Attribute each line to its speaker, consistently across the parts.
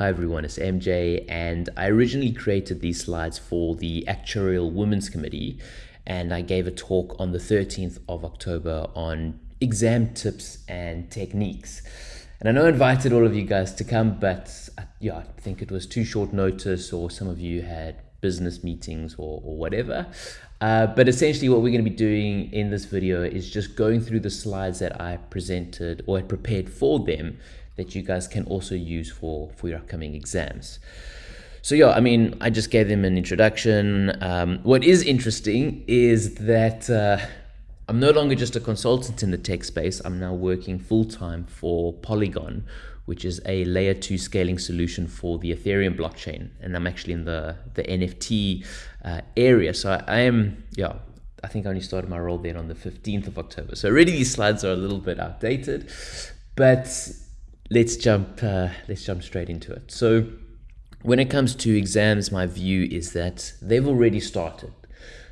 Speaker 1: Hi everyone, it's MJ, and I originally created these slides for the Actuarial Women's Committee, and I gave a talk on the 13th of October on exam tips and techniques. And I know I invited all of you guys to come, but uh, yeah, I think it was too short notice, or some of you had business meetings or, or whatever. Uh, but essentially, what we're going to be doing in this video is just going through the slides that I presented or had prepared for them that you guys can also use for, for your upcoming exams. So yeah, I mean, I just gave them an introduction. Um, what is interesting is that uh, I'm no longer just a consultant in the tech space. I'm now working full time for Polygon, which is a layer two scaling solution for the Ethereum blockchain. And I'm actually in the, the NFT uh, area. So I, I am, yeah, I think I only started my role then on the 15th of October. So already these slides are a little bit outdated, but let's jump uh, let's jump straight into it. So when it comes to exams, my view is that they've already started.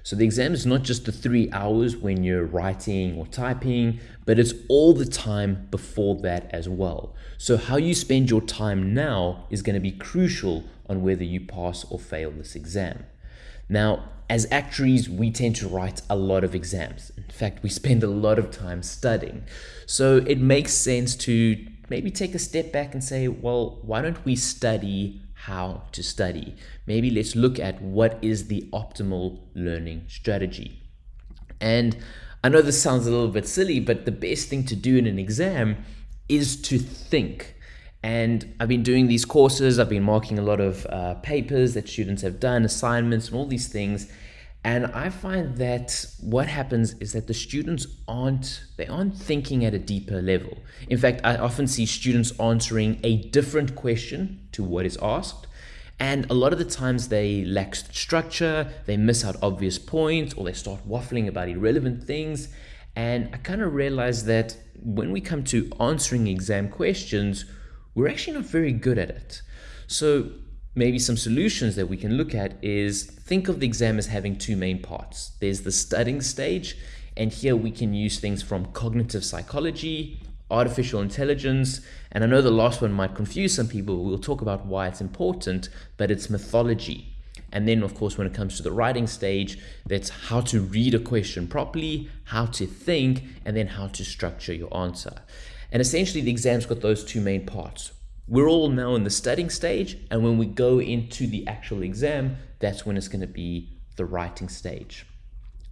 Speaker 1: So the exam is not just the three hours when you're writing or typing, but it's all the time before that as well. So how you spend your time now is going to be crucial on whether you pass or fail this exam. Now, as actuaries, we tend to write a lot of exams. In fact, we spend a lot of time studying. So it makes sense to maybe take a step back and say, well, why don't we study how to study? Maybe let's look at what is the optimal learning strategy. And I know this sounds a little bit silly, but the best thing to do in an exam is to think. And I've been doing these courses, I've been marking a lot of uh, papers that students have done, assignments, and all these things. And I find that what happens is that the students aren't they aren't thinking at a deeper level. In fact, I often see students answering a different question to what is asked. And a lot of the times they lack structure, they miss out obvious points, or they start waffling about irrelevant things. And I kind of realized that when we come to answering exam questions, we're actually not very good at it. So maybe some solutions that we can look at is think of the exam as having two main parts. There's the studying stage, and here we can use things from cognitive psychology, artificial intelligence, and I know the last one might confuse some people. We'll talk about why it's important, but it's mythology. And then, of course, when it comes to the writing stage, that's how to read a question properly, how to think, and then how to structure your answer. And essentially, the exam's got those two main parts. We're all now in the studying stage, and when we go into the actual exam, that's when it's going to be the writing stage.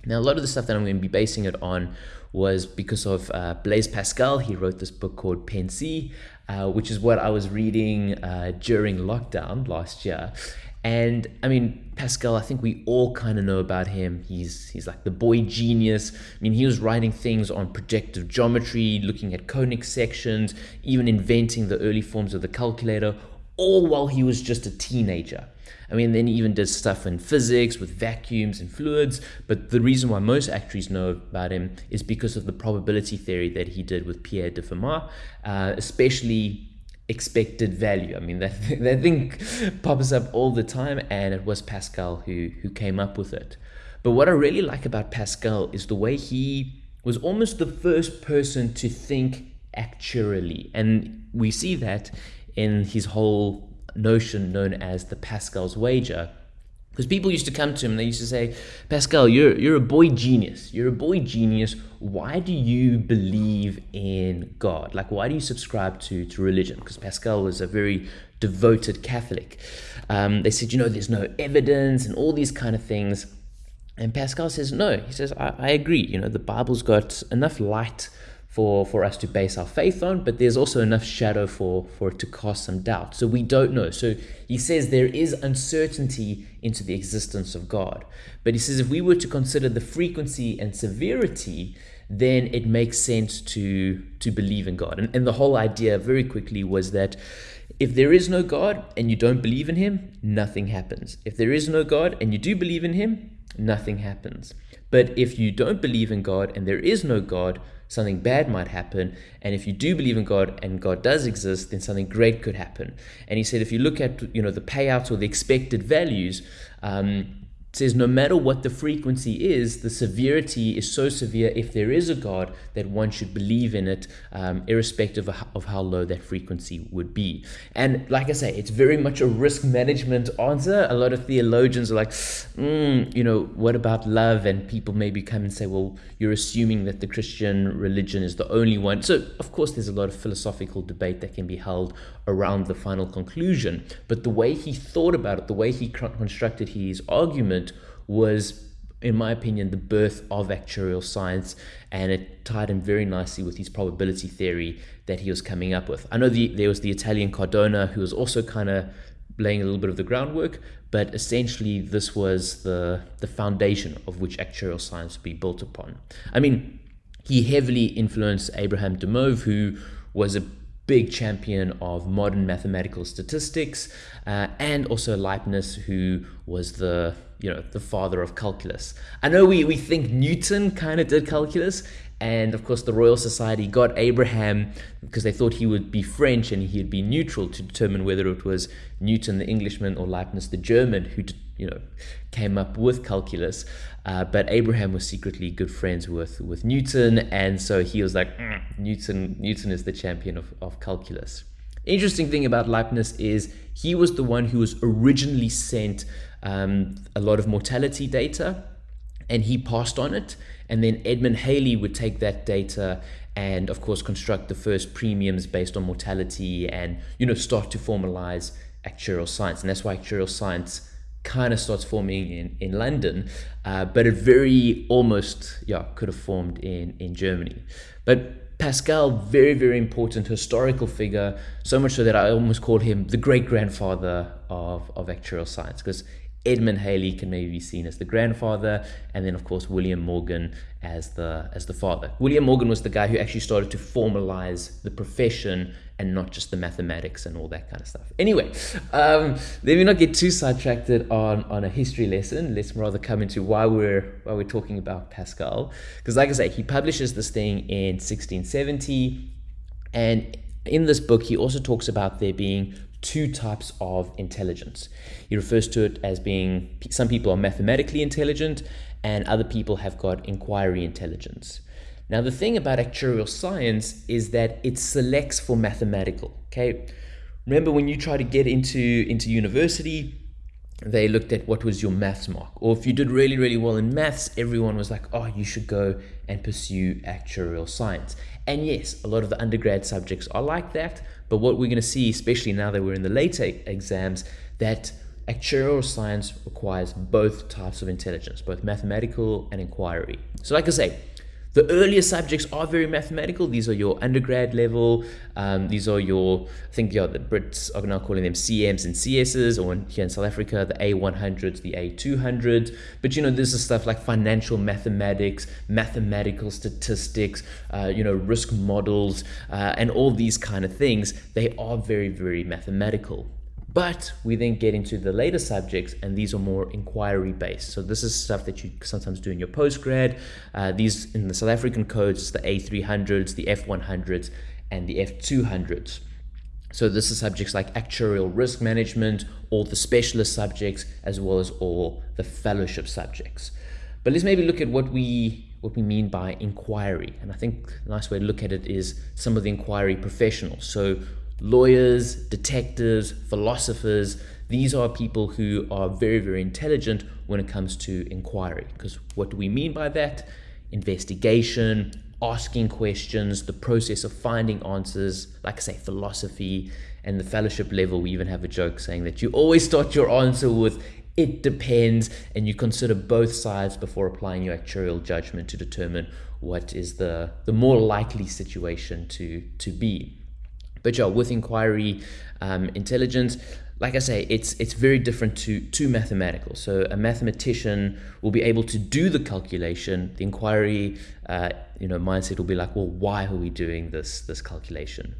Speaker 1: Now, a lot of the stuff that I'm going to be basing it on was because of uh, Blaise Pascal. He wrote this book called Pensées, uh, which is what I was reading uh, during lockdown last year. And I mean, Pascal, I think we all kind of know about him. He's he's like the boy genius. I mean, he was writing things on projective geometry, looking at conic sections, even inventing the early forms of the calculator, all while he was just a teenager. I mean, then he even did stuff in physics with vacuums and fluids. But the reason why most actuaries know about him is because of the probability theory that he did with Pierre de Fermat, uh, especially expected value. I mean, that, that thing pops up all the time, and it was Pascal who, who came up with it. But what I really like about Pascal is the way he was almost the first person to think actually. And we see that in his whole notion known as the Pascal's wager, because people used to come to him and they used to say, Pascal, you're, you're a boy genius. You're a boy genius. Why do you believe in God? Like, why do you subscribe to, to religion? Because Pascal was a very devoted Catholic. Um, they said, you know, there's no evidence and all these kind of things. And Pascal says, no. He says, I, I agree. You know, the Bible's got enough light for, for us to base our faith on, but there's also enough shadow for, for it to cast some doubt. So we don't know. So he says there is uncertainty into the existence of God. But he says if we were to consider the frequency and severity, then it makes sense to, to believe in God. And, and the whole idea, very quickly, was that if there is no God and you don't believe in him, nothing happens. If there is no God and you do believe in him, nothing happens. But if you don't believe in God and there is no God, something bad might happen. And if you do believe in God and God does exist, then something great could happen. And he said, if you look at you know the payouts or the expected values, um, says no matter what the frequency is, the severity is so severe if there is a God that one should believe in it, um, irrespective of, of how low that frequency would be. And like I say, it's very much a risk management answer. A lot of theologians are like, mm, you know, what about love? And people maybe come and say, well, you're assuming that the Christian religion is the only one. So, of course, there's a lot of philosophical debate that can be held around the final conclusion. But the way he thought about it, the way he constructed his argument was in my opinion, the birth of actuarial science, and it tied in very nicely with his probability theory that he was coming up with. I know the, there was the Italian Cardano who was also kind of laying a little bit of the groundwork, but essentially this was the, the foundation of which actuarial science would be built upon. I mean, he heavily influenced Abraham de Moivre, who was a big champion of modern mathematical statistics, uh, and also Leibniz, who was the you know the father of calculus. I know we, we think Newton kind of did calculus, and of course the Royal Society got Abraham because they thought he would be French and he'd be neutral to determine whether it was Newton the Englishman or Leibniz the German who you know came up with calculus. Uh, but Abraham was secretly good friends with with Newton, and so he was like mm, Newton. Newton is the champion of, of calculus. Interesting thing about Leibniz is he was the one who was originally sent um, a lot of mortality data, and he passed on it. And then Edmund Halley would take that data and, of course, construct the first premiums based on mortality and you know start to formalize actuarial science. And that's why actuarial science kind of starts forming in, in London, uh, but it very almost yeah could have formed in, in Germany. But Pascal, very, very important historical figure, so much so that I almost call him the great grandfather of, of actuarial science because Edmund Halley can maybe be seen as the grandfather, and then of course William Morgan as the as the father. William Morgan was the guy who actually started to formalize the profession and not just the mathematics and all that kind of stuff. Anyway, um, let me not get too sidetracked on on a history lesson. Let's rather come into why we're why we're talking about Pascal, because like I say, he publishes this thing in 1670, and in this book he also talks about there being two types of intelligence. He refers to it as being some people are mathematically intelligent and other people have got inquiry intelligence. Now, the thing about actuarial science is that it selects for mathematical. Okay, remember when you try to get into into university, they looked at what was your maths mark, or if you did really really well in maths, everyone was like, oh, you should go and pursue actuarial science. And yes, a lot of the undergrad subjects are like that, but what we're going to see, especially now that we're in the later exams, that actuarial science requires both types of intelligence, both mathematical and inquiry. So like I say, the earlier subjects are very mathematical. These are your undergrad level. Um, these are your, I think yeah, the Brits are now calling them CMs and CSs, or in, here in South Africa, the A100s, the A200s. But you know, this is stuff like financial mathematics, mathematical statistics, uh, you know, risk models, uh, and all these kind of things. They are very, very mathematical. But we then get into the later subjects, and these are more inquiry based. So this is stuff that you sometimes do in your postgrad. Uh, these in the South African codes, the A300s, the F100s, and the F200s. So this is subjects like actuarial risk management, all the specialist subjects, as well as all the fellowship subjects. But let's maybe look at what we what we mean by inquiry. And I think a nice way to look at it is some of the inquiry professionals. So lawyers, detectives, philosophers. These are people who are very, very intelligent when it comes to inquiry. Because what do we mean by that? Investigation, asking questions, the process of finding answers, like I say, philosophy, and the fellowship level. We even have a joke saying that you always start your answer with it depends, and you consider both sides before applying your actuarial judgment to determine what is the, the more likely situation to, to be. But yeah, with inquiry um, intelligence, like I say, it's it's very different to to mathematical. So a mathematician will be able to do the calculation. The inquiry, uh, you know, mindset will be like, well, why are we doing this this calculation?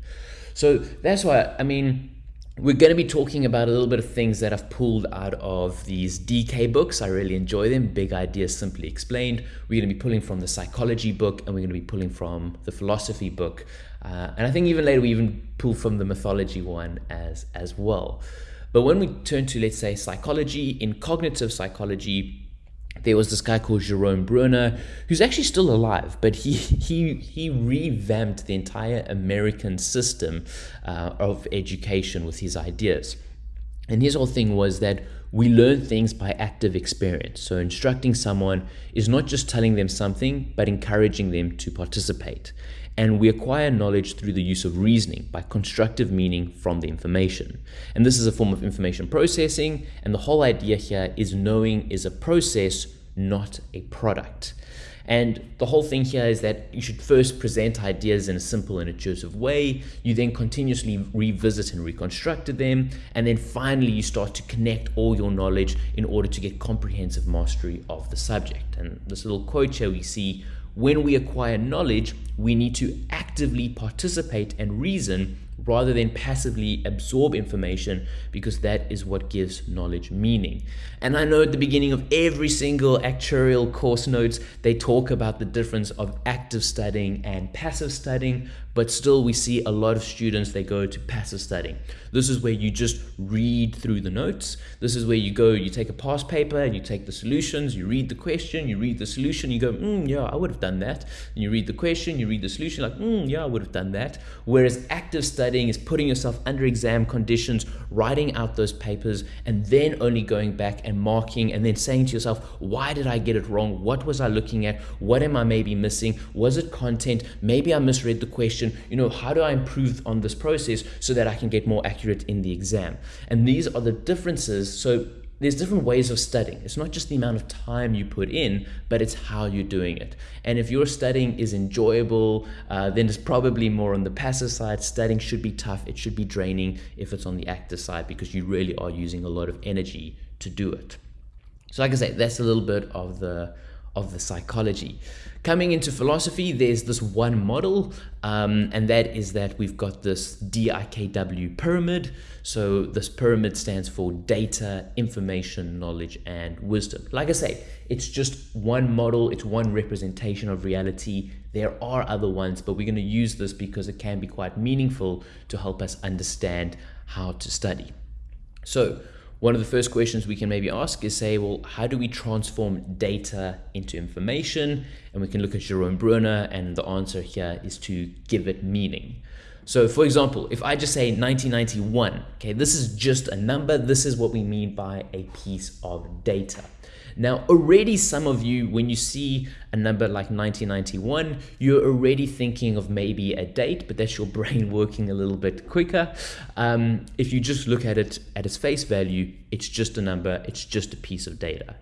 Speaker 1: So that's why I mean. We're going to be talking about a little bit of things that I've pulled out of these DK books. I really enjoy them. Big Ideas Simply Explained. We're going to be pulling from the psychology book and we're going to be pulling from the philosophy book. Uh, and I think even later we even pull from the mythology one as, as well. But when we turn to, let's say, psychology, in cognitive psychology, there was this guy called Jerome Bruner, who's actually still alive, but he he he revamped the entire American system uh, of education with his ideas. And his whole thing was that we learn things by active experience. So instructing someone is not just telling them something, but encouraging them to participate. And we acquire knowledge through the use of reasoning by constructive meaning from the information. And this is a form of information processing. And the whole idea here is knowing is a process, not a product. And the whole thing here is that you should first present ideas in a simple and intuitive way. You then continuously revisit and reconstruct them. And then finally, you start to connect all your knowledge in order to get comprehensive mastery of the subject. And this little quote here we see when we acquire knowledge, we need to actively participate and reason rather than passively absorb information because that is what gives knowledge meaning. And I know at the beginning of every single actuarial course notes, they talk about the difference of active studying and passive studying, but still we see a lot of students, they go to passive studying. This is where you just read through the notes. This is where you go, you take a past paper and you take the solutions, you read the question, you read the solution, you go, mm, yeah, I would have done that. And you read the question, you read the solution, like, mm, yeah, I would have done that. Whereas active studying is putting yourself under exam conditions, writing out those papers, and then only going back and marking and then saying to yourself, why did I get it wrong? What was I looking at? What am I maybe missing? Was it content? Maybe I misread the question question, you know, how do I improve on this process so that I can get more accurate in the exam? And these are the differences. So there's different ways of studying. It's not just the amount of time you put in, but it's how you're doing it. And if your studying is enjoyable, uh, then it's probably more on the passive side. Studying should be tough. It should be draining if it's on the active side because you really are using a lot of energy to do it. So like I say, that's a little bit of the of the psychology. Coming into philosophy, there's this one model, um, and that is that we've got this DIKW pyramid. So this pyramid stands for data, information, knowledge, and wisdom. Like I say, it's just one model, it's one representation of reality. There are other ones, but we're going to use this because it can be quite meaningful to help us understand how to study. So one of the first questions we can maybe ask is say, well, how do we transform data into information? And we can look at Jerome Bruner and the answer here is to give it meaning. So for example, if I just say 1991, okay, this is just a number. This is what we mean by a piece of data. Now, already some of you, when you see a number like 1991, you're already thinking of maybe a date, but that's your brain working a little bit quicker. Um, if you just look at it at its face value, it's just a number, it's just a piece of data.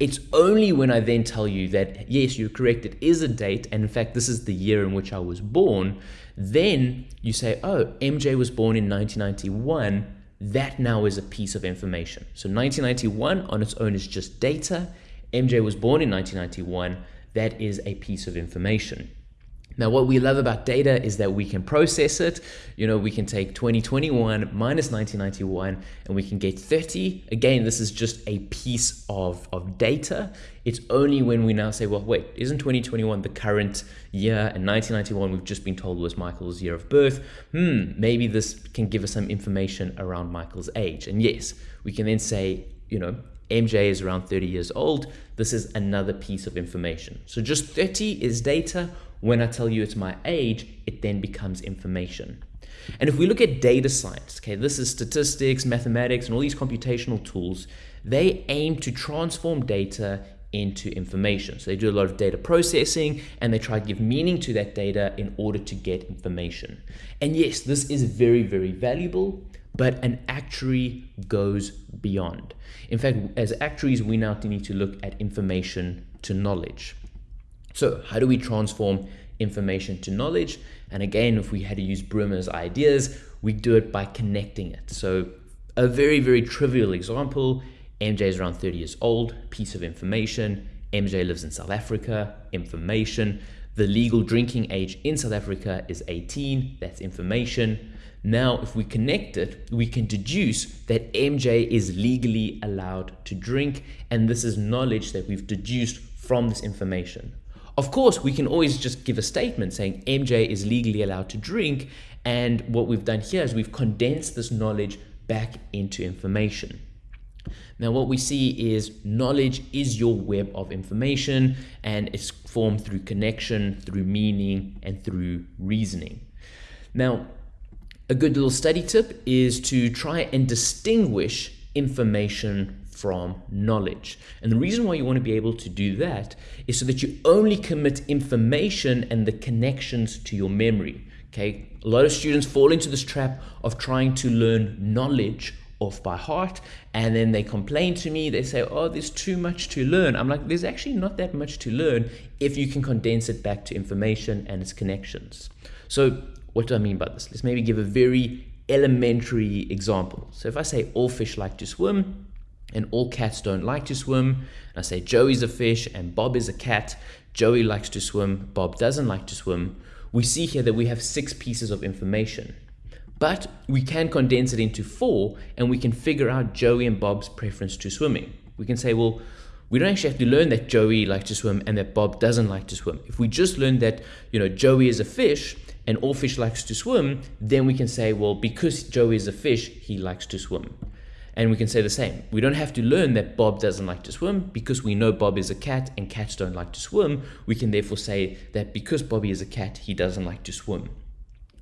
Speaker 1: It's only when I then tell you that, yes, you're correct, it is a date, and in fact, this is the year in which I was born, then you say, oh, MJ was born in 1991 that now is a piece of information. So 1991 on its own is just data. MJ was born in 1991. That is a piece of information. Now, what we love about data is that we can process it. You know, we can take 2021 minus 1991 and we can get 30. Again, this is just a piece of, of data. It's only when we now say, well, wait, isn't 2021 the current year? And 1991, we've just been told was Michael's year of birth. Hmm, maybe this can give us some information around Michael's age. And yes, we can then say, you know, MJ is around 30 years old. This is another piece of information. So just 30 is data when I tell you it's my age, it then becomes information. And if we look at data science, okay, this is statistics, mathematics, and all these computational tools, they aim to transform data into information. So they do a lot of data processing and they try to give meaning to that data in order to get information. And yes, this is very, very valuable, but an actuary goes beyond. In fact, as actuaries, we now need to look at information to knowledge. So how do we transform information to knowledge? And again, if we had to use Bruner's ideas, we do it by connecting it. So a very, very trivial example, MJ is around 30 years old, piece of information. MJ lives in South Africa, information. The legal drinking age in South Africa is 18, that's information. Now, if we connect it, we can deduce that MJ is legally allowed to drink, and this is knowledge that we've deduced from this information. Of course, we can always just give a statement saying MJ is legally allowed to drink. And what we've done here is we've condensed this knowledge back into information. Now, what we see is knowledge is your web of information and it's formed through connection, through meaning, and through reasoning. Now, a good little study tip is to try and distinguish information from knowledge. And the reason why you want to be able to do that is so that you only commit information and the connections to your memory. Okay, a lot of students fall into this trap of trying to learn knowledge off by heart and then they complain to me they say oh there's too much to learn i'm like there's actually not that much to learn if you can condense it back to information and its connections so what do i mean by this let's maybe give a very elementary example so if i say all fish like to swim and all cats don't like to swim and i say joey's a fish and bob is a cat joey likes to swim bob doesn't like to swim we see here that we have six pieces of information but we can condense it into four and we can figure out Joey and Bob's preference to swimming. We can say, well, we don't actually have to learn that Joey likes to swim and that Bob doesn't like to swim. If we just learn that, you know, Joey is a fish and all fish likes to swim, then we can say, well, because Joey is a fish, he likes to swim. And we can say the same. We don't have to learn that Bob doesn't like to swim because we know Bob is a cat and cats don't like to swim. We can therefore say that because Bobby is a cat, he doesn't like to swim.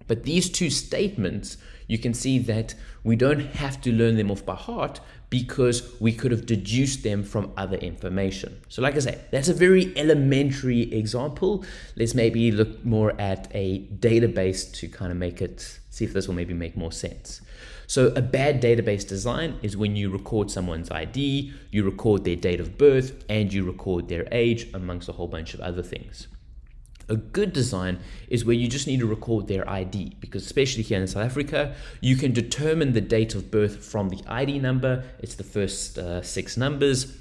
Speaker 1: But these two statements, you can see that we don't have to learn them off by heart because we could have deduced them from other information. So like I say, that's a very elementary example. Let's maybe look more at a database to kind of make it, see if this will maybe make more sense. So a bad database design is when you record someone's ID, you record their date of birth, and you record their age amongst a whole bunch of other things. A good design is where you just need to record their ID because especially here in South Africa, you can determine the date of birth from the ID number. It's the first uh, six numbers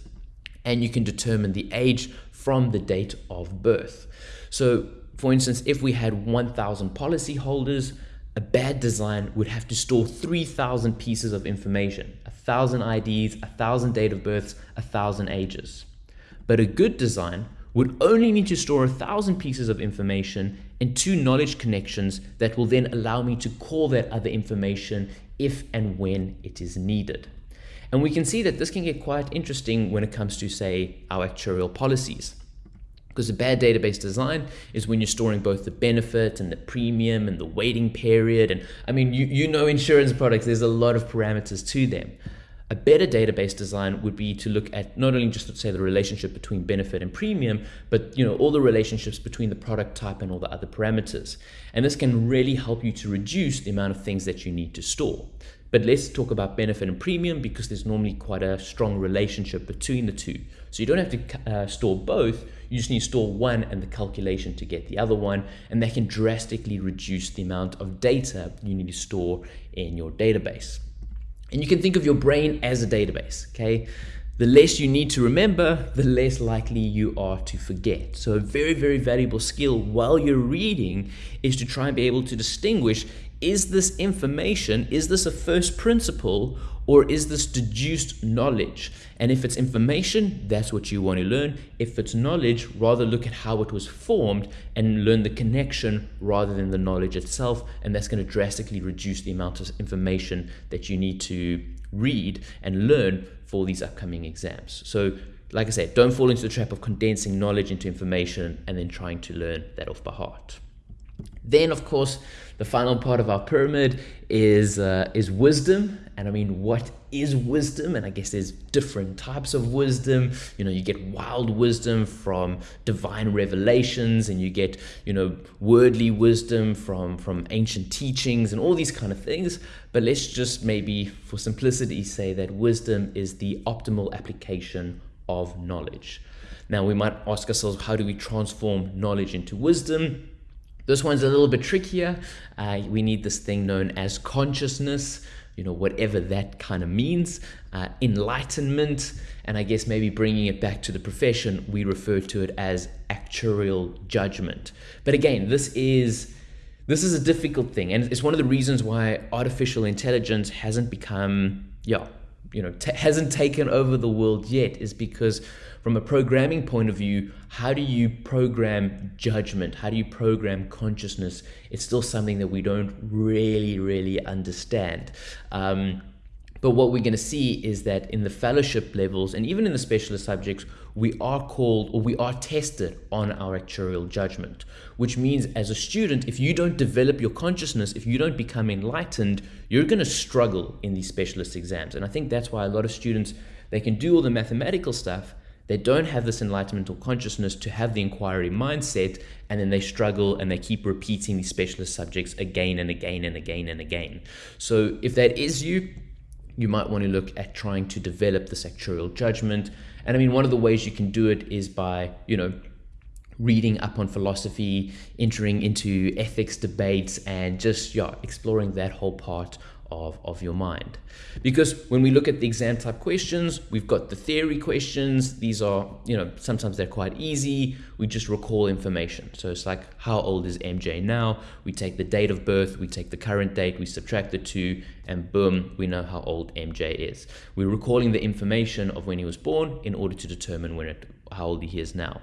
Speaker 1: and you can determine the age from the date of birth. So for instance, if we had 1000 policyholders, a bad design would have to store 3000 pieces of information, 1000 IDs, 1000 date of births, 1000 ages. But a good design would only need to store a thousand pieces of information and two knowledge connections that will then allow me to call that other information if and when it is needed. And we can see that this can get quite interesting when it comes to, say, our actuarial policies. Because a bad database design is when you're storing both the benefit and the premium and the waiting period. And I mean, you, you know insurance products, there's a lot of parameters to them. A better database design would be to look at not only just say the relationship between benefit and premium, but you know all the relationships between the product type and all the other parameters. And this can really help you to reduce the amount of things that you need to store. But let's talk about benefit and premium because there's normally quite a strong relationship between the two. So you don't have to uh, store both, you just need to store one and the calculation to get the other one, and that can drastically reduce the amount of data you need to store in your database. And you can think of your brain as a database, okay? The less you need to remember, the less likely you are to forget. So a very, very valuable skill while you're reading is to try and be able to distinguish, is this information, is this a first principle or is this deduced knowledge? And if it's information, that's what you want to learn. If it's knowledge, rather look at how it was formed and learn the connection rather than the knowledge itself. And that's going to drastically reduce the amount of information that you need to read and learn for these upcoming exams. So like I said, don't fall into the trap of condensing knowledge into information and then trying to learn that off by heart. Then, of course, the final part of our pyramid is uh, is wisdom, and I mean, what is wisdom? And I guess there's different types of wisdom. You know, you get wild wisdom from divine revelations, and you get you know worldly wisdom from from ancient teachings, and all these kind of things. But let's just maybe, for simplicity, say that wisdom is the optimal application of knowledge. Now, we might ask ourselves, how do we transform knowledge into wisdom? This one's a little bit trickier. Uh, we need this thing known as consciousness, you know, whatever that kind of means, uh, enlightenment, and I guess maybe bringing it back to the profession, we refer to it as actuarial judgment. But again, this is this is a difficult thing, and it's one of the reasons why artificial intelligence hasn't become, yeah, you know, hasn't taken over the world yet, is because from a programming point of view, how do you program judgment? How do you program consciousness? It's still something that we don't really, really understand. Um, But what we're going to see is that in the fellowship levels and even in the specialist subjects, we are called or we are tested on our actuarial judgment, which means as a student, if you don't develop your consciousness, if you don't become enlightened, you're going to struggle in these specialist exams. And I think that's why a lot of students, they can do all the mathematical stuff, they don't have this enlightenment or consciousness to have the inquiry mindset, and then they struggle and they keep repeating these specialist subjects again and again and again and again. So if that is you, you might want to look at trying to develop this actuarial judgment. And I mean, one of the ways you can do it is by, you know, reading up on philosophy, entering into ethics debates, and just yeah, exploring that whole part of, of your mind. Because when we look at the exam type questions, we've got the theory questions. These are, you know, sometimes they're quite easy. We just recall information. So it's like, how old is MJ now? We take the date of birth, we take the current date, we subtract the two, and boom, we know how old MJ is. We're recalling the information of when he was born in order to determine when it, how old he is now.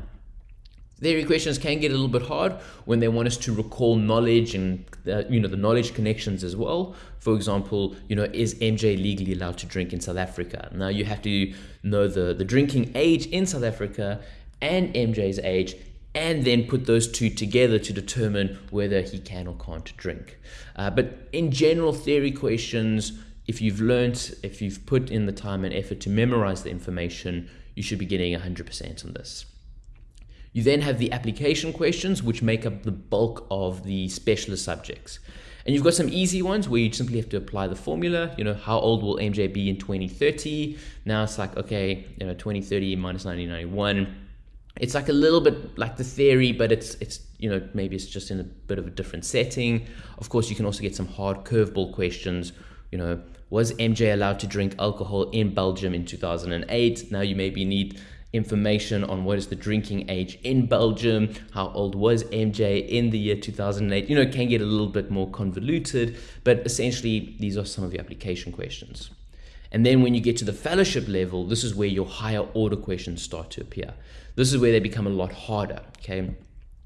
Speaker 1: Theory questions can get a little bit hard when they want us to recall knowledge and uh, you know the knowledge connections as well. For example, you know, is MJ legally allowed to drink in South Africa? Now you have to know the, the drinking age in South Africa and MJ's age and then put those two together to determine whether he can or can't drink. Uh, but in general theory questions, if you've learned, if you've put in the time and effort to memorize the information, you should be getting 100% on this. You then have the application questions, which make up the bulk of the specialist subjects. And you've got some easy ones where you simply have to apply the formula. You know, how old will MJ be in 2030? Now it's like, okay, you know, 2030 minus 1991. It's like a little bit like the theory, but it's it's you know maybe it's just in a bit of a different setting. Of course, you can also get some hard curveball questions. You know, was MJ allowed to drink alcohol in Belgium in 2008? Now you maybe need information on what is the drinking age in Belgium, how old was MJ in the year 2008. You know, can get a little bit more convoluted, but essentially these are some of the application questions. And then when you get to the fellowship level, this is where your higher order questions start to appear. This is where they become a lot harder, okay?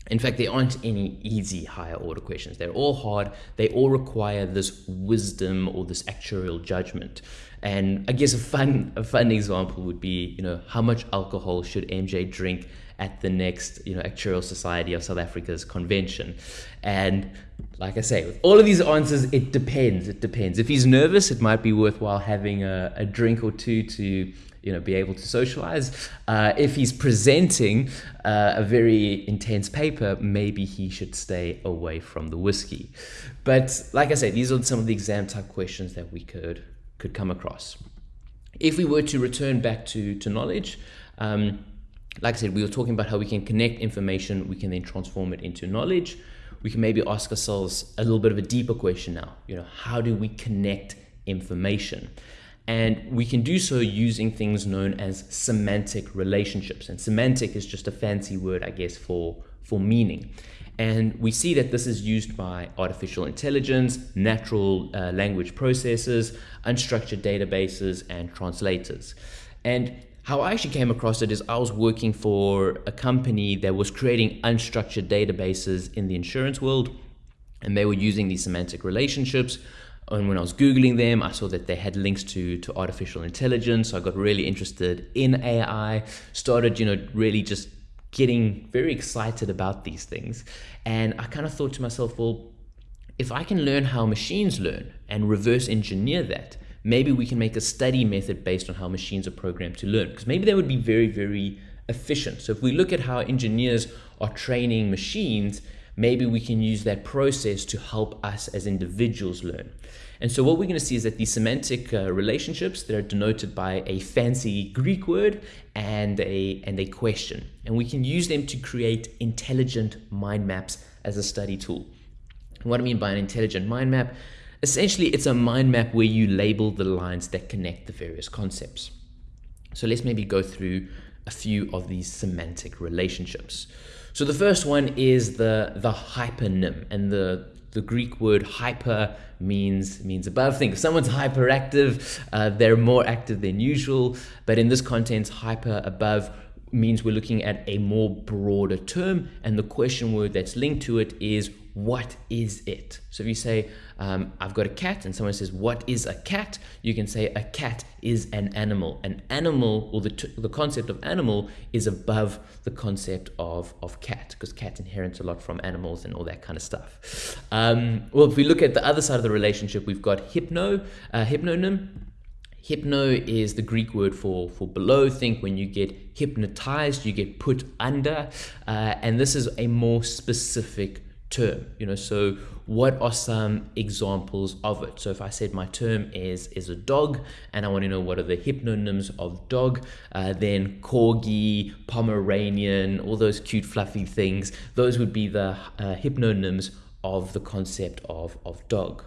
Speaker 1: In fact, there aren't any easy higher order questions. They're all hard. They all require this wisdom or this actuarial judgment. And I guess a fun a fun example would be, you know, how much alcohol should MJ drink at the next, you know, Actuarial Society of South Africa's convention? And like I say, with all of these answers, it depends. It depends. If he's nervous, it might be worthwhile having a, a drink or two to you know, be able to socialize. Uh, if he's presenting uh, a very intense paper, maybe he should stay away from the whiskey. But like I said, these are some of the exam type questions that we could could come across. If we were to return back to to knowledge. Um, like I said, we were talking about how we can connect information, we can then transform it into knowledge. We can maybe ask ourselves a little bit of a deeper question now. You know, how do we connect information? And we can do so using things known as semantic relationships. And semantic is just a fancy word, I guess, for, for meaning. And we see that this is used by artificial intelligence, natural uh, language processors, unstructured databases, and translators. And how I actually came across it is I was working for a company that was creating unstructured databases in the insurance world, and they were using these semantic relationships and when I was Googling them, I saw that they had links to, to artificial intelligence. So I got really interested in AI, started, you know, really just getting very excited about these things. And I kind of thought to myself, well, if I can learn how machines learn and reverse engineer that, maybe we can make a study method based on how machines are programmed to learn. Because maybe that would be very, very efficient. So if we look at how engineers are training machines, maybe we can use that process to help us as individuals learn. And so what we're going to see is that these semantic uh, relationships that are denoted by a fancy Greek word and a, and a question. And we can use them to create intelligent mind maps as a study tool. And what I mean by an intelligent mind map, essentially it's a mind map where you label the lines that connect the various concepts. So let's maybe go through a few of these semantic relationships. So the first one is the, the hypernym, and the, the Greek word hyper means means above. Think if someone's hyperactive, uh, they're more active than usual. But in this context, hyper above means we're looking at a more broader term, and the question word that's linked to it is what is it? So if you say, um, I've got a cat, and someone says, What is a cat? You can say, A cat is an animal. An animal, or the, the concept of animal, is above the concept of, of cat, because cat inherits a lot from animals and all that kind of stuff. Um, well, if we look at the other side of the relationship, we've got hypno, uh, hypnonym. Hypno is the Greek word for, for below. Think when you get hypnotized, you get put under. Uh, and this is a more specific term you know so what are some examples of it so if i said my term is is a dog and i want to know what are the hypnonyms of dog uh, then corgi pomeranian all those cute fluffy things those would be the uh, hypnonyms of the concept of of dog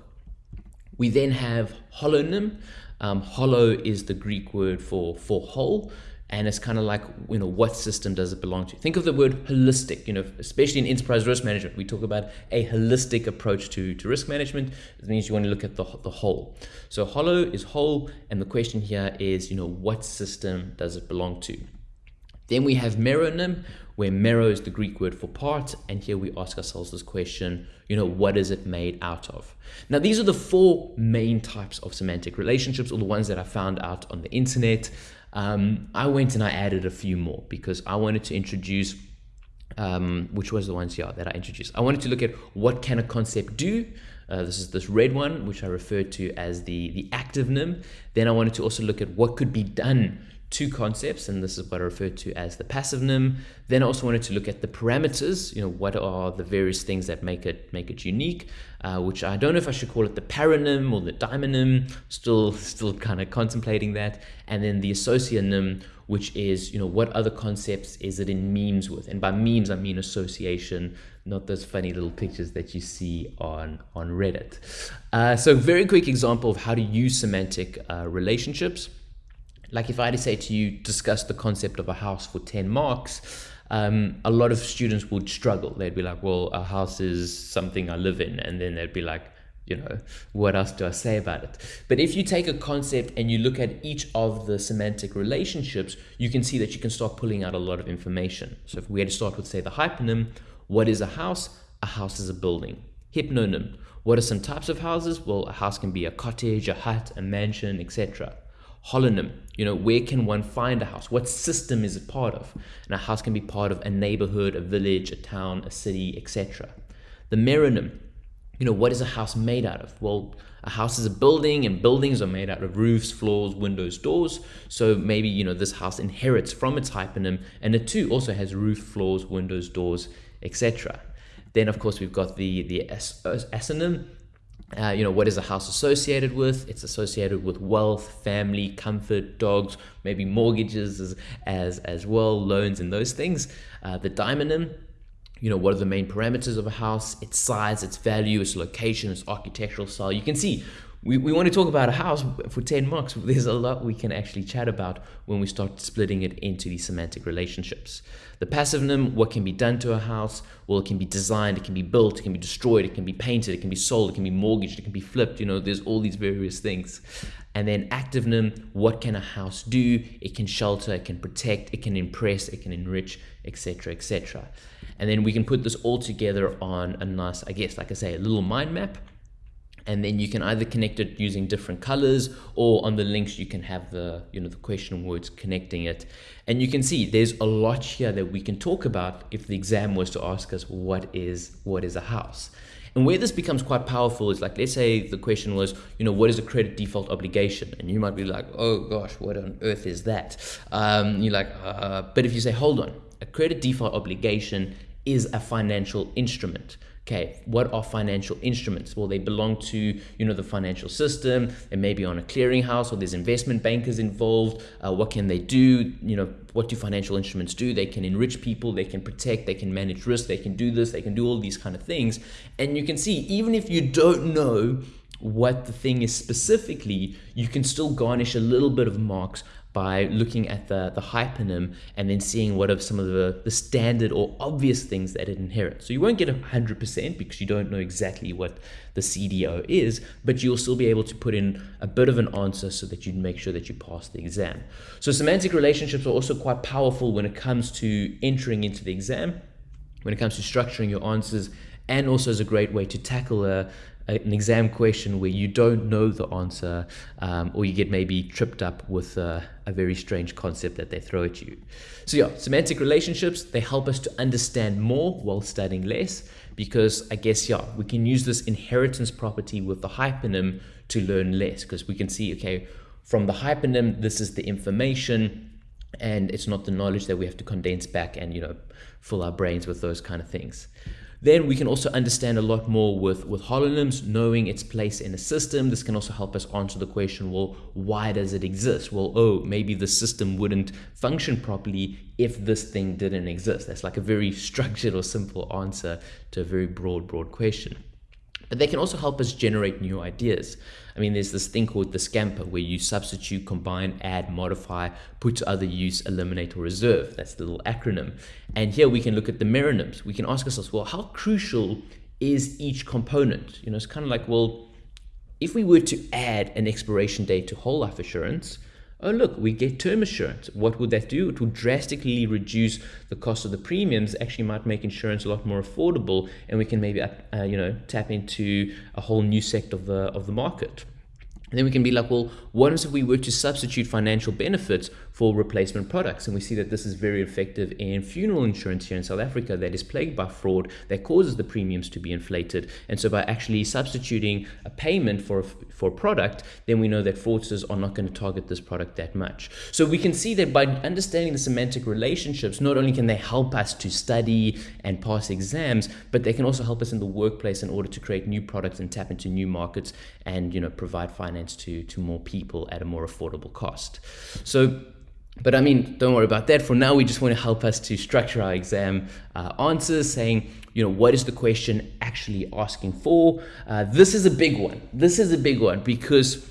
Speaker 1: we then have holonym um, hollow is the greek word for for whole and it's kind of like you know what system does it belong to? Think of the word holistic you know especially in enterprise risk management we talk about a holistic approach to, to risk management. It means you want to look at the, the whole. So hollow is whole and the question here is you know what system does it belong to then we have meronym where mero is the Greek word for part, and here we ask ourselves this question, you know, what is it made out of? Now, these are the four main types of semantic relationships, or the ones that I found out on the internet. Um, I went and I added a few more because I wanted to introduce, um, which was the ones here that I introduced. I wanted to look at what can a concept do. Uh, this is this red one, which I referred to as the, the active nym. Then I wanted to also look at what could be done two concepts, and this is what I refer to as the passive nym. Then I also wanted to look at the parameters. You know, what are the various things that make it make it unique? Uh, which I don't know if I should call it the paronym or the daimonym. Still, still kind of contemplating that. And then the associanym, which is you know what other concepts is it in memes with? And by memes I mean association, not those funny little pictures that you see on on Reddit. Uh, so, very quick example of how to use semantic uh, relationships like if I had to say to you, discuss the concept of a house for 10 marks, um, a lot of students would struggle. They'd be like, well, a house is something I live in. And then they'd be like, you know, what else do I say about it? But if you take a concept and you look at each of the semantic relationships, you can see that you can start pulling out a lot of information. So if we had to start with, say, the hyponym, what is a house? A house is a building. Hypnonym, what are some types of houses? Well, a house can be a cottage, a hut, a mansion, etc holonym. You know, where can one find a house? What system is it part of? And a house can be part of a neighborhood, a village, a town, a city, etc. The meronym, you know, what is a house made out of? Well, a house is a building, and buildings are made out of roofs, floors, windows, doors. So maybe, you know, this house inherits from its hyponym, and it too also has roof, floors, windows, doors, etc. Then, of course, we've got the, the uh, asonym, uh, you know, what is a house associated with? It's associated with wealth, family, comfort, dogs, maybe mortgages as as, as well, loans and those things. Uh, the daimonym, you know, what are the main parameters of a house? Its size, its value, its location, its architectural style. You can see we, we want to talk about a house for 10 marks. There's a lot we can actually chat about when we start splitting it into these semantic relationships. The passive nym, what can be done to a house? Well, it can be designed, it can be built, it can be destroyed, it can be painted, it can be sold, it can be mortgaged, it can be flipped. You know, there's all these various things. And then active nym, what can a house do? It can shelter, it can protect, it can impress, it can enrich, etc., etc. And then we can put this all together on a nice, I guess, like I say, a little mind map and then you can either connect it using different colors or on the links you can have the you know the question words connecting it. And you can see there's a lot here that we can talk about if the exam was to ask us what is what is a house. And where this becomes quite powerful is like let's say the question was you know what is a credit default obligation? And you might be like oh gosh what on earth is that? Um, you're like uh, but if you say hold on a credit default obligation is a financial instrument okay? What are financial instruments? Well they belong to you know the financial system. They may be on a clearinghouse or there's investment bankers involved. Uh, what can they do? You know what do financial instruments do? They can enrich people they can protect they can manage risk they can do this they can do all these kind of things. And you can see even if you don't know what the thing is specifically, you can still garnish a little bit of marks by looking at the, the hyponym and then seeing what are some of the, the standard or obvious things that it inherits. So you won't get 100% because you don't know exactly what the CDO is, but you'll still be able to put in a bit of an answer so that you make sure that you pass the exam. So semantic relationships are also quite powerful when it comes to entering into the exam, when it comes to structuring your answers, and also as a great way to tackle a, an exam question where you don't know the answer um, or you get maybe tripped up with a, a, very strange concept that they throw at you. So yeah, semantic relationships, they help us to understand more while studying less because I guess, yeah, we can use this inheritance property with the hyponym to learn less because we can see, okay, from the hyponym, this is the information and it's not the knowledge that we have to condense back and, you know, fill our brains with those kind of things. Then we can also understand a lot more with, with holonyms, knowing its place in a system. This can also help us answer the question, well, why does it exist? Well, oh, maybe the system wouldn't function properly if this thing didn't exist. That's like a very structured or simple answer to a very broad, broad question. But they can also help us generate new ideas. I mean, there's this thing called the Scamper where you substitute, combine, add, modify, put to other use, eliminate, or reserve. That's the little acronym. And here we can look at the meronyms. We can ask ourselves, well, how crucial is each component? You know, it's kind of like, well, if we were to add an expiration date to whole life assurance, oh look, we get term assurance. What would that do? It would drastically reduce the cost of the premiums. Actually, might make insurance a lot more affordable, and we can maybe uh, you know tap into a whole new sector of the of the market. And then we can be like, well, what if we were to substitute financial benefits for replacement products? And we see that this is very effective in funeral insurance here in South Africa that is plagued by fraud that causes the premiums to be inflated. And so by actually substituting a payment for a, for a product, then we know that fraudsters are not going to target this product that much. So we can see that by understanding the semantic relationships, not only can they help us to study and pass exams, but they can also help us in the workplace in order to create new products and tap into new markets and, you know, provide finance finance to, to more people at a more affordable cost. So, but I mean, don't worry about that. For now, we just want to help us to structure our exam uh, answers, saying, you know, what is the question actually asking for? Uh, this is a big one. This is a big one because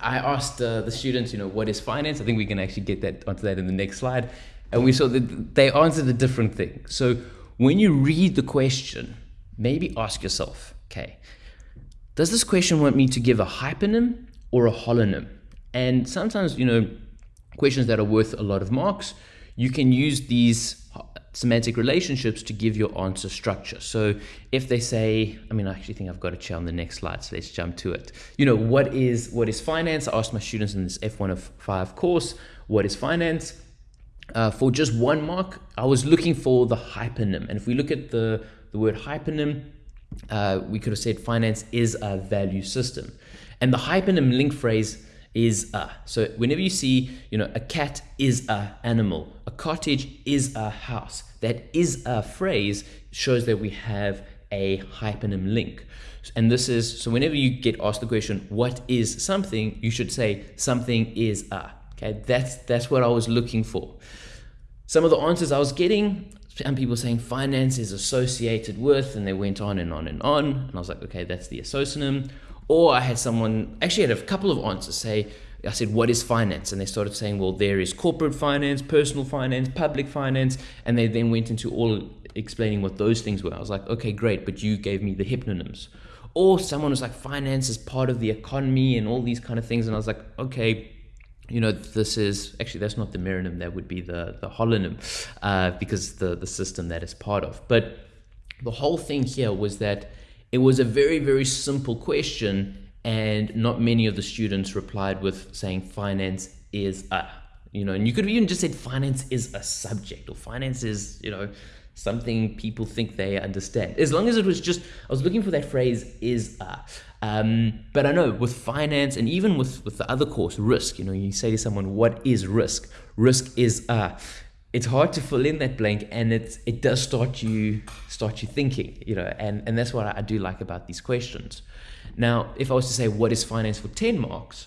Speaker 1: I asked uh, the students, you know, what is finance? I think we can actually get that onto that in the next slide. And we saw that they answered a different thing. So when you read the question, maybe ask yourself, okay, does this question want me to give a hyponym or a holonym? And sometimes, you know, questions that are worth a lot of marks, you can use these semantic relationships to give your answer structure. So if they say, I mean, I actually think I've got a chair on the next slide, so let's jump to it. You know, what is what is finance? I asked my students in this F105 course, what is finance? Uh, for just one mark, I was looking for the hyponym. And if we look at the, the word hyponym, uh, we could have said finance is a value system. And the hyponym link phrase is a. So whenever you see, you know, a cat is a animal, a cottage is a house, that is a phrase shows that we have a hyponym link. And this is, so whenever you get asked the question, what is something, you should say something is a. Okay, that's, that's what I was looking for. Some of the answers I was getting, some people saying finance is associated with, and they went on and on and on. And I was like, okay, that's the isosynonym. Or I had someone, actually, had a couple of answers say, I said, what is finance? And they started saying, well, there is corporate finance, personal finance, public finance. And they then went into all explaining what those things were. I was like, okay, great, but you gave me the hyponyms. Or someone was like, finance is part of the economy and all these kind of things. And I was like, okay, you know, this is actually that's not the meronym, that would be the the holonym, uh, because the the system that is part of. But the whole thing here was that it was a very very simple question, and not many of the students replied with saying finance is a, you know, and you could have even just said finance is a subject or finance is you know something people think they understand. As long as it was just, I was looking for that phrase is a. Um, but I know with finance and even with, with the other course, risk, you know, you say to someone, what is risk? Risk is, uh, it's hard to fill in that blank and it, it does start you, start you thinking, you know, and, and that's what I do like about these questions. Now, if I was to say, what is finance for 10 marks?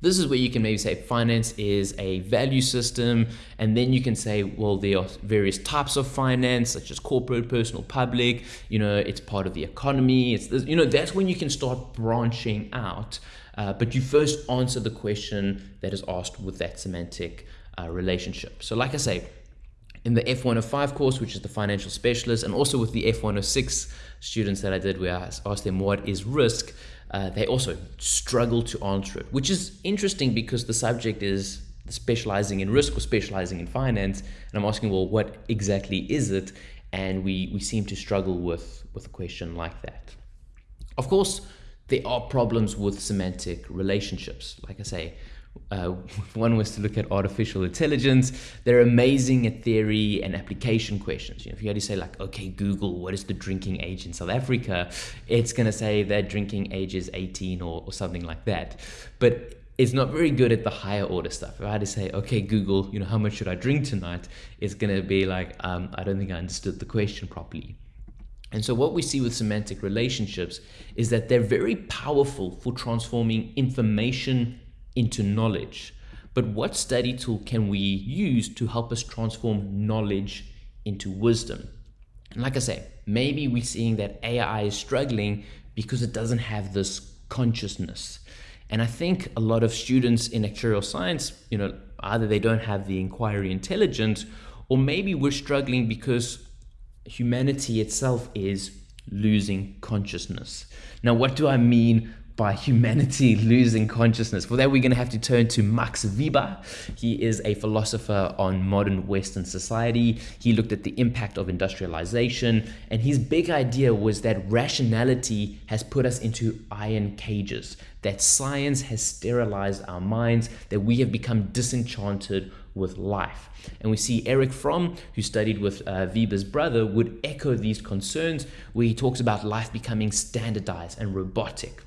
Speaker 1: This is where you can maybe say finance is a value system, and then you can say, well, there are various types of finance, such as corporate, personal, public. You know, it's part of the economy. It's this, you know that's when you can start branching out. Uh, but you first answer the question that is asked with that semantic uh, relationship. So, like I say, in the F105 course, which is the financial specialist, and also with the F106 students that I did, where I asked them what is risk uh, they also struggle to answer it, which is interesting because the subject is specializing in risk or specializing in finance. And I'm asking, well, what exactly is it? And we, we seem to struggle with, with a question like that. Of course, there are problems with semantic relationships. Like I say, uh, one was to look at artificial intelligence. They're amazing at theory and application questions. You know, if you had to say like, okay, Google, what is the drinking age in South Africa? It's going to say that drinking age is 18 or, or something like that. But it's not very good at the higher order stuff. If I had to say, okay, Google, you know, how much should I drink tonight? It's going to be like, um, I don't think I understood the question properly. And so, what we see with semantic relationships is that they're very powerful for transforming information into knowledge. But what study tool can we use to help us transform knowledge into wisdom? And like I say, maybe we're seeing that AI is struggling because it doesn't have this consciousness. And I think a lot of students in actuarial science, you know, either they don't have the inquiry intelligence, or maybe we're struggling because humanity itself is losing consciousness. Now, what do I mean by humanity losing consciousness. For that, we're going to have to turn to Max Weber. He is a philosopher on modern Western society. He looked at the impact of industrialization, and his big idea was that rationality has put us into iron cages, that science has sterilized our minds, that we have become disenchanted with life. And we see Erich Fromm, who studied with uh, Weber's brother, would echo these concerns where he talks about life becoming standardized and robotic.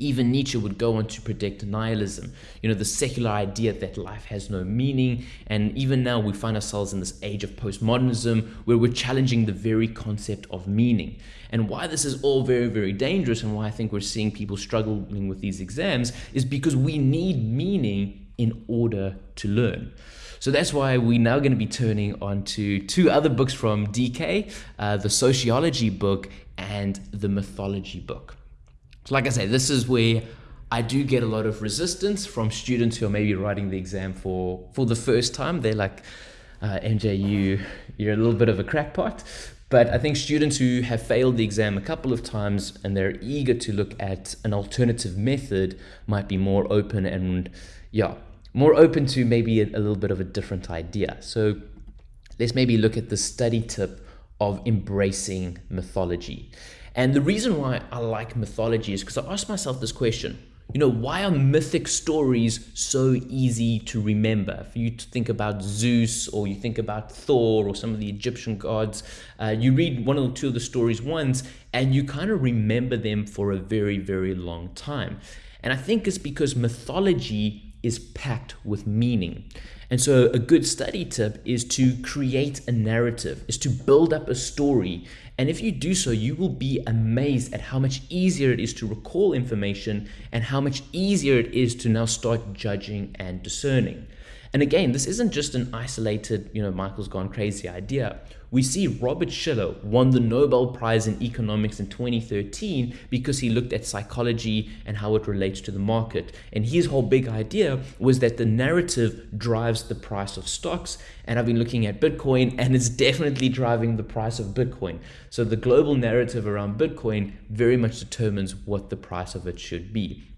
Speaker 1: Even Nietzsche would go on to predict nihilism, you know, the secular idea that life has no meaning. And even now, we find ourselves in this age of postmodernism where we're challenging the very concept of meaning. And why this is all very, very dangerous and why I think we're seeing people struggling with these exams is because we need meaning in order to learn. So that's why we're now going to be turning on to two other books from DK uh, the sociology book and the mythology book. Like I say, this is where I do get a lot of resistance from students who are maybe writing the exam for, for the first time. They're like, uh, MJ, you, you're a little bit of a crackpot. But I think students who have failed the exam a couple of times and they're eager to look at an alternative method might be more open and, yeah, more open to maybe a, a little bit of a different idea. So let's maybe look at the study tip of embracing mythology. And the reason why I like mythology is because I ask myself this question. You know, why are mythic stories so easy to remember? If you think about Zeus or you think about Thor or some of the Egyptian gods, uh, you read one or two of the stories once and you kind of remember them for a very, very long time. And I think it's because mythology is packed with meaning. And so a good study tip is to create a narrative, is to build up a story. And if you do so, you will be amazed at how much easier it is to recall information and how much easier it is to now start judging and discerning. And again, this isn't just an isolated, you know, Michael's gone crazy idea. We see Robert Shiller won the Nobel Prize in Economics in 2013 because he looked at psychology and how it relates to the market. And his whole big idea was that the narrative drives the price of stocks. And I've been looking at Bitcoin and it's definitely driving the price of Bitcoin. So the global narrative around Bitcoin very much determines what the price of it should be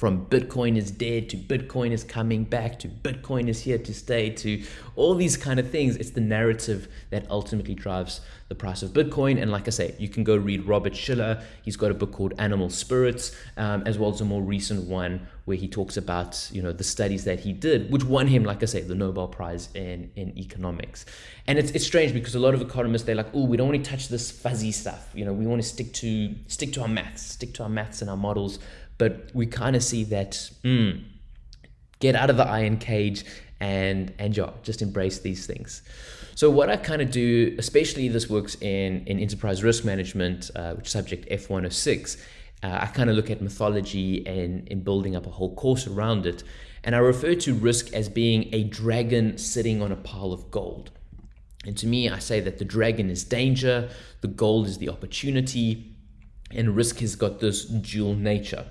Speaker 1: from Bitcoin is dead to Bitcoin is coming back to Bitcoin is here to stay to all these kind of things. It's the narrative that ultimately drives the price of Bitcoin. And like I say, you can go read Robert Shiller. He's got a book called Animal Spirits, um, as well as a more recent one where he talks about you know the studies that he did, which won him, like I say, the Nobel Prize in in economics. And it's it's strange because a lot of economists they're like, oh, we don't want to touch this fuzzy stuff. You know, we want to stick to stick to our maths, stick to our maths and our models but we kind of see that mm, get out of the iron cage and and yeah, just embrace these things. So what I kind of do, especially this works in in enterprise risk management, uh, which subject F106. uh, I kind of look at mythology and in building up a whole course around it. And I refer to risk as being a dragon sitting on a pile of gold. And to me, I say that the dragon is danger, the gold is the opportunity, and risk has got this dual nature.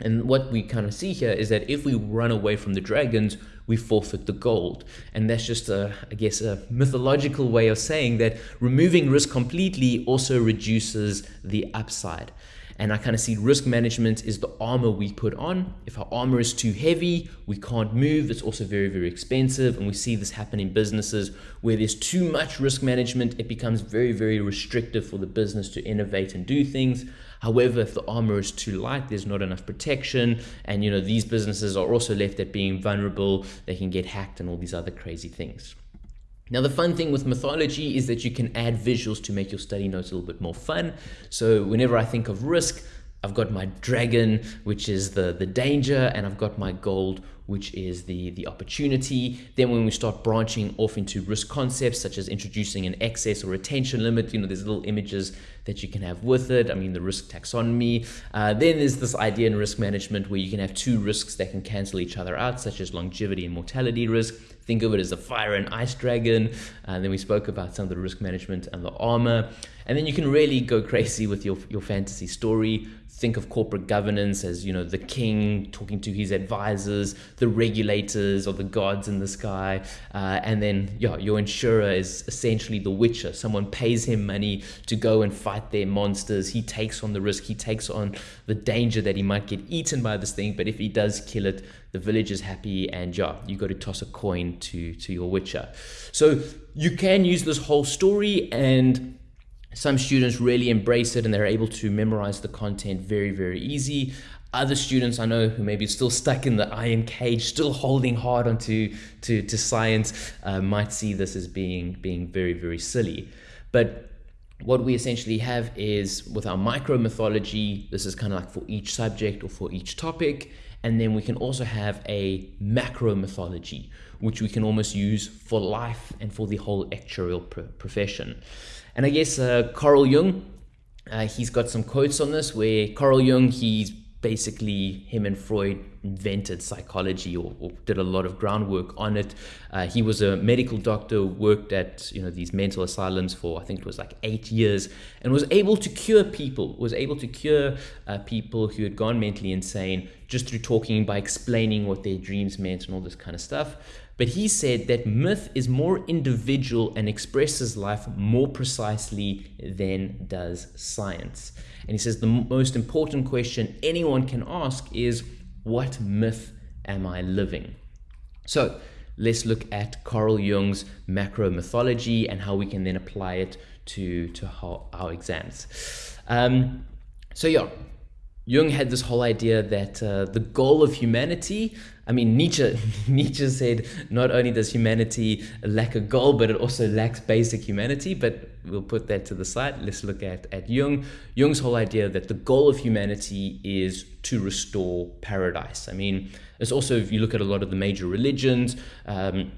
Speaker 1: And what we kind of see here is that if we run away from the dragons, we forfeit the gold. And that's just a, I guess, a mythological way of saying that removing risk completely also reduces the upside. And I kind of see risk management is the armor we put on. If our armor is too heavy, we can't move. It's also very, very expensive. And we see this happen in businesses where there's too much risk management. It becomes very, very restrictive for the business to innovate and do things. However, if the armor is too light, there's not enough protection. And, you know, these businesses are also left at being vulnerable. They can get hacked and all these other crazy things. Now, the fun thing with mythology is that you can add visuals to make your study notes a little bit more fun. So whenever I think of risk, I've got my dragon, which is the, the danger, and I've got my gold, which is the, the opportunity. Then when we start branching off into risk concepts, such as introducing an excess or retention limit, you know, there's little images that you can have with it. I mean, the risk taxonomy. Uh, then there's this idea in risk management where you can have two risks that can cancel each other out, such as longevity and mortality risk. Think of it as a fire and ice dragon. And uh, then we spoke about some of the risk management and the armor. And then you can really go crazy with your, your fantasy story. Think of corporate governance as, you know, the king talking to his advisors, the regulators or the gods in the sky. Uh, and then, yeah, your insurer is essentially the witcher. Someone pays him money to go and fight their monsters. He takes on the risk. He takes on the danger that he might get eaten by this thing. But if he does kill it, the village is happy and yeah, you got to toss a coin to, to your witcher. So you can use this whole story and some students really embrace it and they're able to memorize the content very, very easy. Other students I know who maybe still stuck in the iron cage, still holding hard onto to, to science, uh, might see this as being, being very, very silly. But what we essentially have is with our micro mythology, this is kind of like for each subject or for each topic. And then we can also have a macro mythology, which we can almost use for life and for the whole actuarial profession. And I guess uh, Carl Jung, uh, he's got some quotes on this where Carl Jung, he's basically him and Freud invented psychology or, or did a lot of groundwork on it. Uh, he was a medical doctor, worked at you know these mental asylums for I think it was like eight years, and was able to cure people. Was able to cure uh, people who had gone mentally insane just through talking by explaining what their dreams meant and all this kind of stuff. But he said that myth is more individual and expresses life more precisely than does science. And he says the most important question anyone can ask is what myth am I living? So let's look at Carl Jung's macro mythology and how we can then apply it to, to our exams. Um, so yeah, Jung had this whole idea that uh, the goal of humanity, I mean, Nietzsche, Nietzsche said not only does humanity lack a goal, but it also lacks basic humanity. But we'll put that to the side. Let's look at, at Jung. Jung's whole idea that the goal of humanity is to restore paradise. I mean, it's also, if you look at a lot of the major religions, um,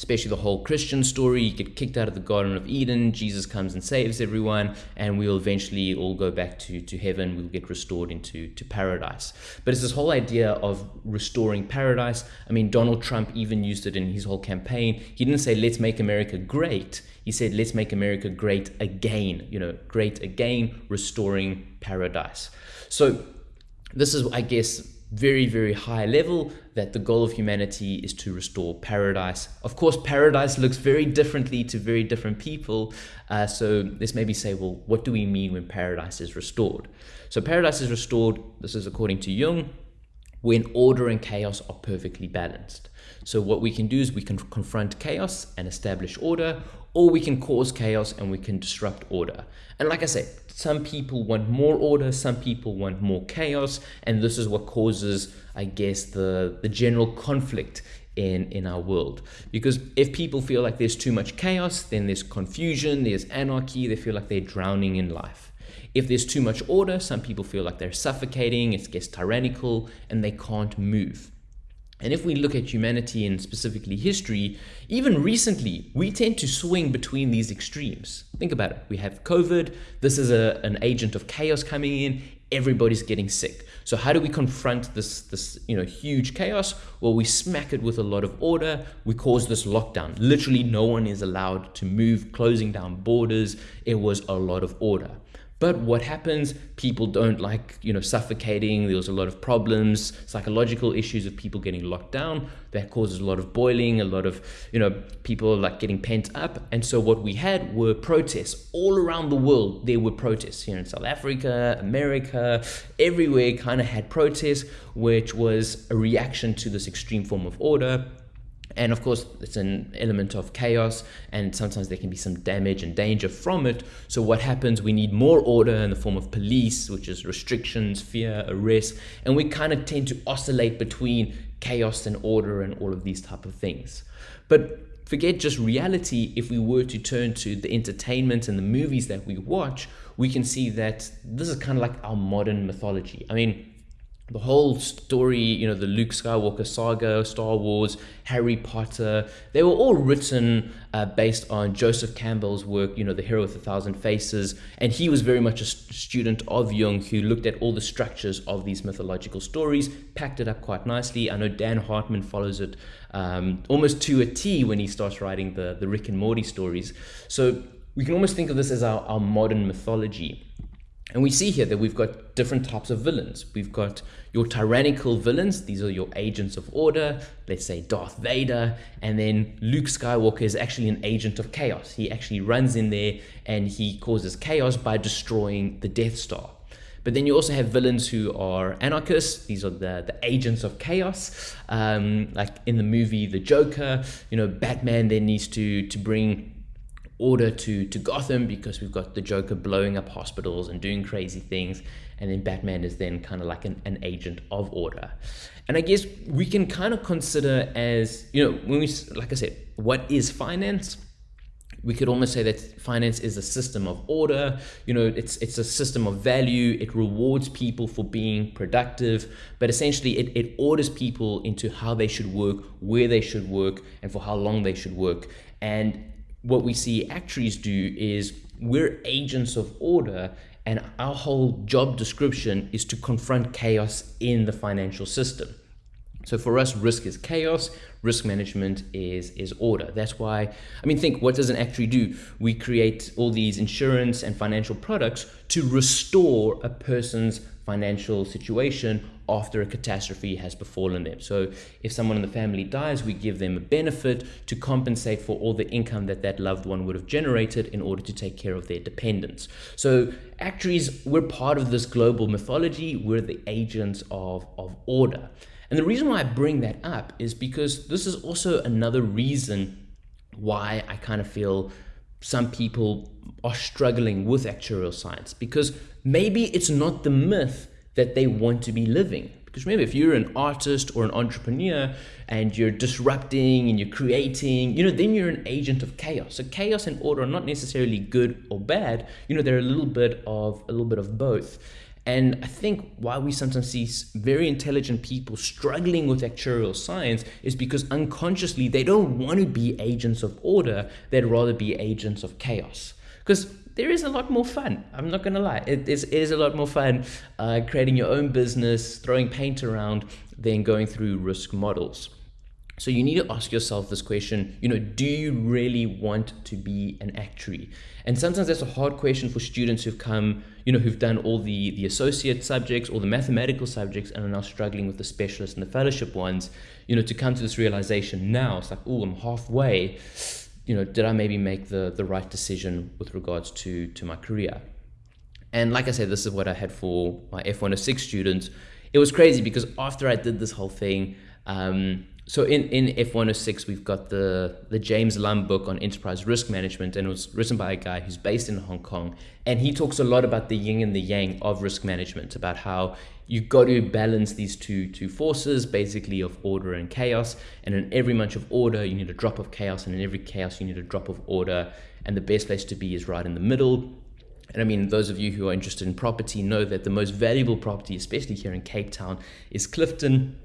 Speaker 1: especially the whole Christian story. You get kicked out of the Garden of Eden, Jesus comes and saves everyone, and we'll eventually all go back to, to heaven. We'll get restored into to paradise. But it's this whole idea of restoring paradise. I mean, Donald Trump even used it in his whole campaign. He didn't say, let's make America great. He said, let's make America great again, you know, great again, restoring paradise. So this is, I guess, very, very high level that the goal of humanity is to restore paradise. Of course, paradise looks very differently to very different people. Uh, so let's maybe say, well, what do we mean when paradise is restored? So paradise is restored, this is according to Jung, when order and chaos are perfectly balanced. So what we can do is we can confront chaos and establish order, or we can cause chaos and we can disrupt order. And like I said, some people want more order, some people want more chaos, and this is what causes, I guess, the, the general conflict in, in our world. Because if people feel like there's too much chaos, then there's confusion, there's anarchy, they feel like they're drowning in life. If there's too much order, some people feel like they're suffocating, it gets tyrannical, and they can't move. And if we look at humanity and specifically history, even recently, we tend to swing between these extremes. Think about it. We have COVID. This is a, an agent of chaos coming in. everybody's getting sick. So how do we confront this this you know huge chaos? Well, we smack it with a lot of order. We cause this lockdown. Literally, no one is allowed to move, closing down borders. It was a lot of order. But what happens? People don't like, you know, suffocating. There was a lot of problems, psychological issues of people getting locked down. That causes a lot of boiling, a lot of, you know, people like getting pent up. And so what we had were protests all around the world. There were protests here in South Africa, America, everywhere kind of had protests, which was a reaction to this extreme form of order and of course, it's an element of chaos, and sometimes there can be some damage and danger from it. So, what happens? We need more order in the form of police, which is restrictions, fear, arrest, and we kind of tend to oscillate between chaos and order and all of these type of things. But forget just reality. If we were to turn to the entertainment and the movies that we watch, we can see that this is kind of like our modern mythology. I mean, the whole story, you know, the Luke Skywalker saga, Star Wars, Harry Potter, they were all written uh, based on Joseph Campbell's work, you know, The Hero with a Thousand Faces. And he was very much a student of Jung who looked at all the structures of these mythological stories, packed it up quite nicely. I know Dan Harmon follows it um, almost to a T when he starts writing the, the Rick and Morty stories. So we can almost think of this as our, our modern mythology. And we see here that we've got different types of villains. We've got your tyrannical villains, these are your agents of order, let's say Darth Vader, and then Luke Skywalker is actually an agent of chaos. He actually runs in there and he causes chaos by destroying the Death Star. But then you also have villains who are anarchists. These are the, the agents of chaos. Um, like in the movie The Joker, you know, Batman then needs to, to bring order to to Gotham because we've got the Joker blowing up hospitals and doing crazy things, and then Batman is then kind of like an, an agent of order. And I guess we can kind of consider as you know when we like I said, what is finance? We could almost say that finance is a system of order. You know, it's it's a system of value. It rewards people for being productive, but essentially it, it orders people into how they should work, where they should work, and for how long they should work. And what we see actuaries do is we're agents of order and our whole job description is to confront chaos in the financial system. So for us, risk is chaos, risk management is is order. That's why I mean think what does an actuary do? We create all these insurance and financial products to restore a person's financial situation after a catastrophe has befallen them. So if someone in the family dies, we give them a benefit to compensate for all the income that that loved one would have generated in order to take care of their dependents. So actuaries, we're part of this global mythology. We're the agents of, of order. And the reason why I bring that up is because this is also another reason why I kind of feel some people are struggling with actuarial science because maybe it's not the myth that they want to be living. Because remember, if you're an artist or an entrepreneur and you're disrupting and you're creating, you know, then you're an agent of chaos. So chaos and order are not necessarily good or bad. You know, they're a little bit of a little bit of both. And I think why we sometimes see very intelligent people struggling with actuarial science is because unconsciously they don't want to be agents of order, they'd rather be agents of chaos. Because there is a lot more fun. I'm not going to lie. It is, it is, a lot more fun uh, creating your own business, throwing paint around, than going through risk models. So you need to ask yourself this question, you know, do you really want to be an actuary? And sometimes that's a hard question for students who've come, you know, who've done all the, the associate subjects or the mathematical subjects and are now struggling with the specialist and the fellowship ones, you know, to come to this realization now. It's like, oh, I'm halfway. You know, did I maybe make the, the right decision with regards to, to my career? And like I said, this is what I had for my F106 students. It was crazy because after I did this whole thing, um, so in, in F106, we've got the, the James Lam book on enterprise risk management, and it was written by a guy who's based in Hong Kong. And he talks a lot about the yin and the yang of risk management, about how you've got to balance these two, two forces, basically of order and chaos. And in every bunch of order, you need a drop of chaos, and in every chaos, you need a drop of order. And the best place to be is right in the middle. And I mean, those of you who are interested in property know that the most valuable property, especially here in Cape Town, is Clifton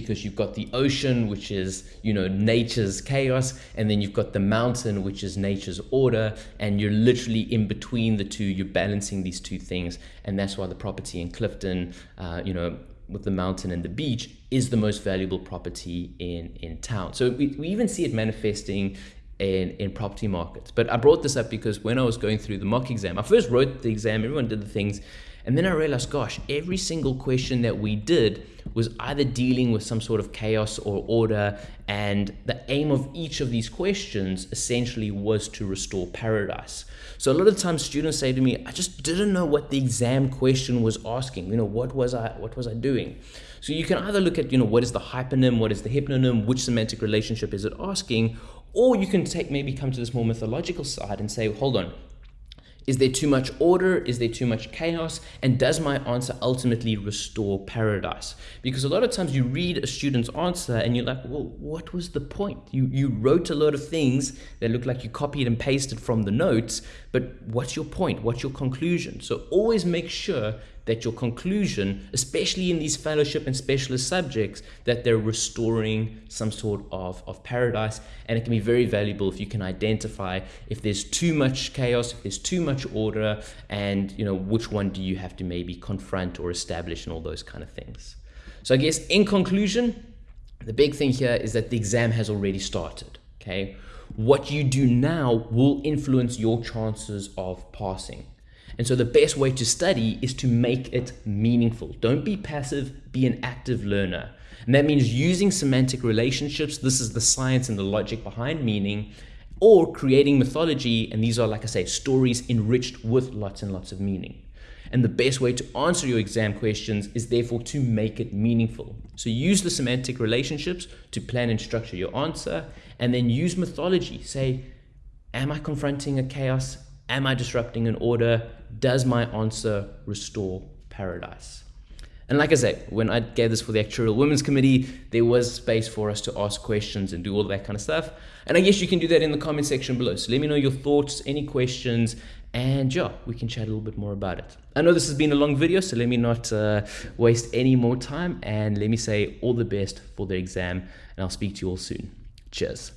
Speaker 1: because you've got the ocean, which is, you know, nature's chaos, and then you've got the mountain, which is nature's order, and you're literally in between the two. You're balancing these two things, and that's why the property in Clifton, uh, you know, with the mountain and the beach is the most valuable property in in town. So we, we even see it manifesting in, in property markets. But I brought this up because when I was going through the mock exam, I first wrote the exam, everyone did the things, and then I realized, gosh, every single question that we did was either dealing with some sort of chaos or order. And the aim of each of these questions essentially was to restore paradise. So a lot of times students say to me, I just didn't know what the exam question was asking. You know, what was I what was I doing? So you can either look at, you know, what is the hyponym, what is the hyponym, which semantic relationship is it asking, or you can take maybe come to this more mythological side and say, hold on, is there too much order? Is there too much chaos? And does my answer ultimately restore paradise? Because a lot of times you read a student's answer and you're like, well, what was the point? You, you wrote a lot of things that look like you copied and pasted from the notes, but what's your point? What's your conclusion? So always make sure that your conclusion, especially in these fellowship and specialist subjects, that they're restoring some sort of, of paradise. And it can be very valuable if you can identify if there's too much chaos, if there's too much order, and you know which one do you have to maybe confront or establish and all those kind of things. So I guess in conclusion, the big thing here is that the exam has already started. Okay. What you do now will influence your chances of passing. And so the best way to study is to make it meaningful. Don't be passive, be an active learner. And that means using semantic relationships. This is the science and the logic behind meaning, or creating mythology. And these are, like I say, stories enriched with lots and lots of meaning. And the best way to answer your exam questions is therefore to make it meaningful. So use the semantic relationships to plan and structure your answer, and then use mythology. Say, am I confronting a chaos? Am I disrupting an order? Does my answer restore paradise? And like I say, when I gave this for the Actuarial Women's Committee, there was space for us to ask questions and do all that kind of stuff. And I guess you can do that in the comment section below. So let me know your thoughts, any questions, and yeah, we can chat a little bit more about it. I know this has been a long video, so let me not uh, waste any more time. And let me say all the best for the exam, and I'll speak to you all soon. Cheers.